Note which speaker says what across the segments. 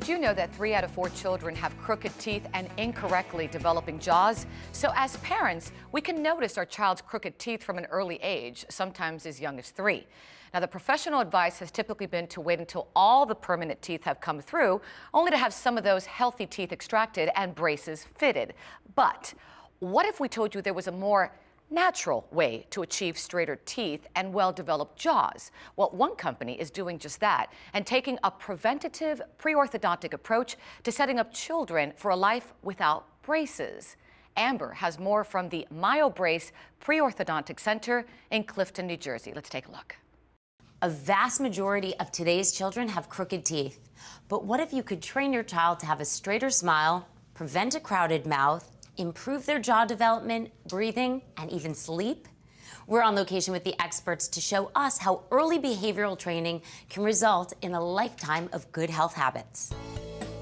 Speaker 1: Did you know that three out of four children have crooked teeth and incorrectly developing jaws? So as parents, we can notice our child's crooked teeth from an early age, sometimes as young as three. Now, the professional advice has typically been to wait until all the permanent teeth have come through, only to have some of those healthy teeth extracted and braces fitted. But what if we told you there was a more natural way to achieve straighter teeth and well-developed jaws. Well, one company is doing just that and taking a preventative pre-orthodontic approach to setting up children for a life without braces. Amber has more from the MyoBrace Pre-Orthodontic Center in Clifton, New Jersey. Let's take a look.
Speaker 2: A vast majority of today's children have crooked teeth. But what if you could train your child to have a straighter smile, prevent a crowded mouth, improve their jaw development, breathing, and even sleep? We're on location with the experts to show us how early behavioral training can result in a lifetime of good health habits.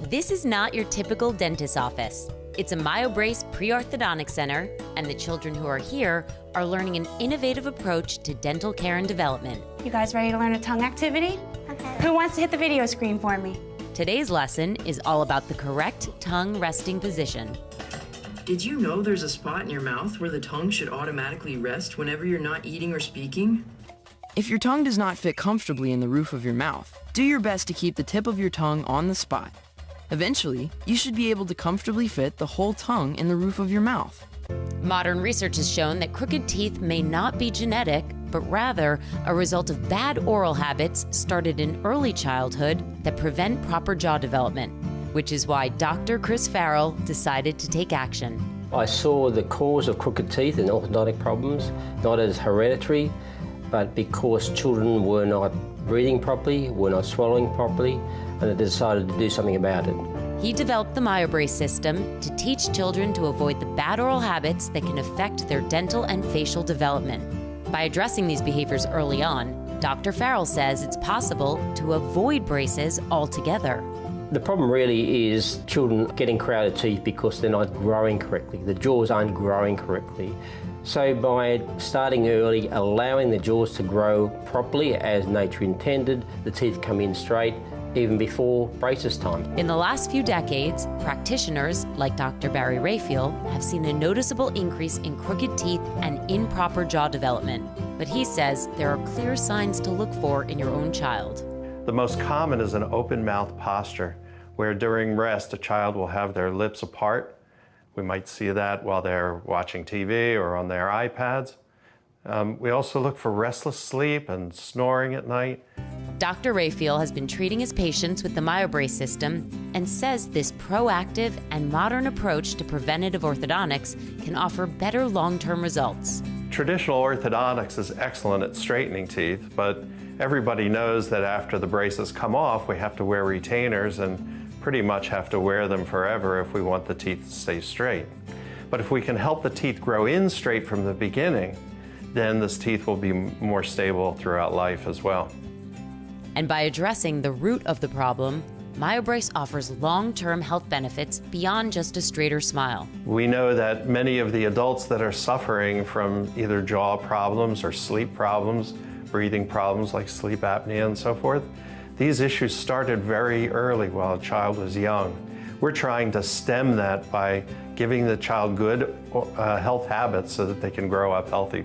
Speaker 2: This is not your typical dentist's office. It's a MyoBrace pre-orthodontic center, and the children who are here are learning an innovative approach to dental care and development.
Speaker 3: You guys ready to learn a tongue activity? Okay. Who wants to hit the video screen for me?
Speaker 2: Today's lesson is all about the correct tongue resting position.
Speaker 4: Did you know there's a spot in your mouth where the tongue should automatically rest whenever you're not eating or speaking?
Speaker 5: If your tongue does not fit comfortably in the roof of your mouth, do your best to keep the tip of your tongue on the spot. Eventually, you should be able to comfortably fit the whole tongue in the roof of your mouth.
Speaker 2: Modern research has shown that crooked teeth may not be genetic, but rather a result of bad oral habits started in early childhood that prevent proper jaw development which is why Dr. Chris Farrell decided to take action.
Speaker 6: I saw the cause of crooked teeth and orthodontic problems not as hereditary, but because children were not breathing properly, were not swallowing properly, and I decided to do something about it.
Speaker 2: He developed the MyoBrace system to teach children to avoid the bad oral habits that can affect their dental and facial development. By addressing these behaviors early on, Dr. Farrell says it's possible to avoid braces altogether.
Speaker 6: The problem really is children getting crowded teeth because they're not growing correctly. The jaws aren't growing correctly. So by starting early, allowing the jaws to grow properly as nature intended, the teeth come in straight even before braces time.
Speaker 2: In the last few decades, practitioners like Dr. Barry Raphael have seen a noticeable increase in crooked teeth and improper jaw development. But he says there are clear signs to look for in your own child.
Speaker 7: The most common is an open mouth posture, where during rest a child will have their lips apart. We might see that while they're watching TV or on their iPads. Um, we also look for restless sleep and snoring at night.
Speaker 2: Dr. Raphael has been treating his patients with the MyoBrace system and says this proactive and modern approach to preventative orthodontics can offer better long-term results.
Speaker 7: Traditional orthodontics is excellent at straightening teeth, but Everybody knows that after the braces come off, we have to wear retainers and pretty much have to wear them forever if we want the teeth to stay straight. But if we can help the teeth grow in straight from the beginning, then this teeth will be more stable throughout life as well.
Speaker 2: And by addressing the root of the problem, MyoBrace offers long-term health benefits beyond just a straighter smile.
Speaker 7: We know that many of the adults that are suffering from either jaw problems or sleep problems breathing problems like sleep apnea and so forth. These issues started very early while a child was young. We're trying to stem that by giving the child good uh, health habits so that they can grow up healthy.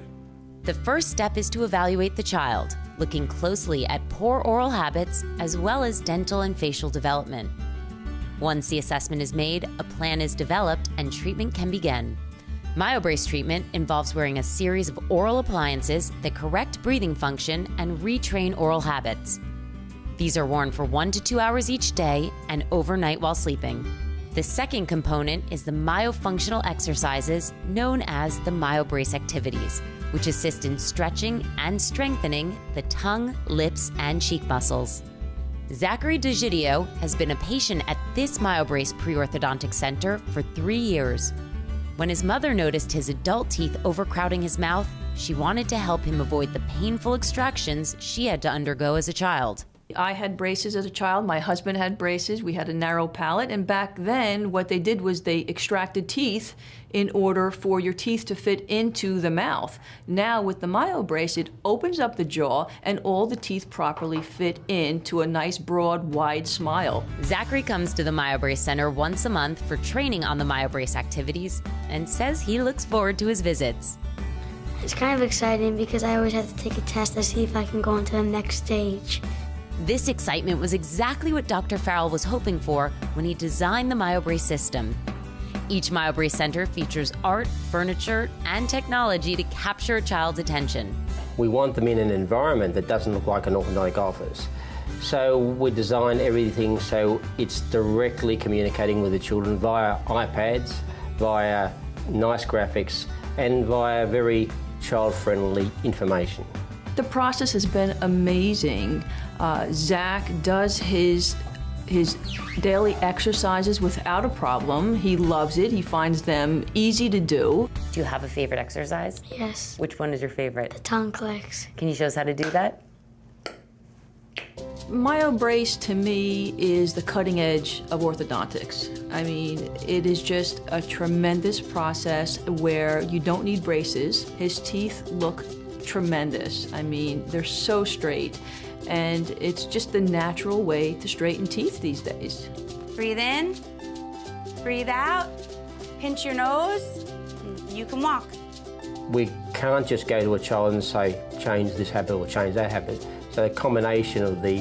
Speaker 2: The first step is to evaluate the child, looking closely at poor oral habits as well as dental and facial development. Once the assessment is made, a plan is developed and treatment can begin. MyoBrace treatment involves wearing a series of oral appliances that correct breathing function and retrain oral habits. These are worn for one to two hours each day and overnight while sleeping. The second component is the myofunctional exercises known as the MyoBrace activities, which assist in stretching and strengthening the tongue, lips, and cheek muscles. Zachary DeGidio has been a patient at this MyoBrace pre-orthodontic center for three years. When his mother noticed his adult teeth overcrowding his mouth, she wanted to help him avoid the painful extractions she had to undergo as a child.
Speaker 8: I had braces as a child. My husband had braces. We had a narrow palate. And back then, what they did was they extracted teeth in order for your teeth to fit into the mouth. Now, with the MyoBrace, it opens up the jaw and all the teeth properly fit into a nice, broad, wide smile.
Speaker 2: Zachary comes to the MyoBrace Center once a month for training on the MyoBrace activities and says he looks forward to his visits.
Speaker 9: It's kind of exciting because I always have to take a test to see if I can go into the next stage.
Speaker 2: This excitement was exactly what Dr. Farrell was hoping for when he designed the MyoBrace system. Each MyoBrace Center features art, furniture, and technology to capture a child's attention.
Speaker 6: We want them in an environment that doesn't look like an orthodontic office. So we design everything so it's directly communicating with the children via iPads, via nice graphics, and via very child-friendly information.
Speaker 8: The process has been amazing. Uh, Zach does his his daily exercises without a problem. He loves it. He finds them easy to do.
Speaker 2: Do you have a favorite exercise?
Speaker 9: Yes.
Speaker 2: Which one is your favorite?
Speaker 9: The tongue clicks.
Speaker 2: Can you show us how to do that?
Speaker 8: MyoBrace to me is the cutting edge of orthodontics. I mean, it is just a tremendous process where you don't need braces. His teeth look tremendous. I mean, they're so straight. And it's just the natural way to straighten teeth these days.
Speaker 3: Breathe in, breathe out, pinch your nose, you can walk.
Speaker 6: We can't just go to a child and say, change this habit or change that habit. So the combination of the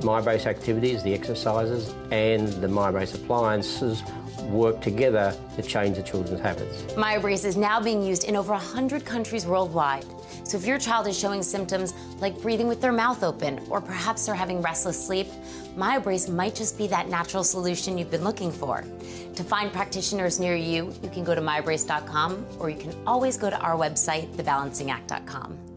Speaker 6: MyoBrace activities, the exercises, and the MyoBrace appliances work together to change the children's habits.
Speaker 2: MyoBrace is now being used in over 100 countries worldwide. So if your child is showing symptoms like breathing with their mouth open, or perhaps they're having restless sleep, MyoBrace might just be that natural solution you've been looking for. To find practitioners near you, you can go to myobrace.com, or you can always go to our website, thebalancingact.com.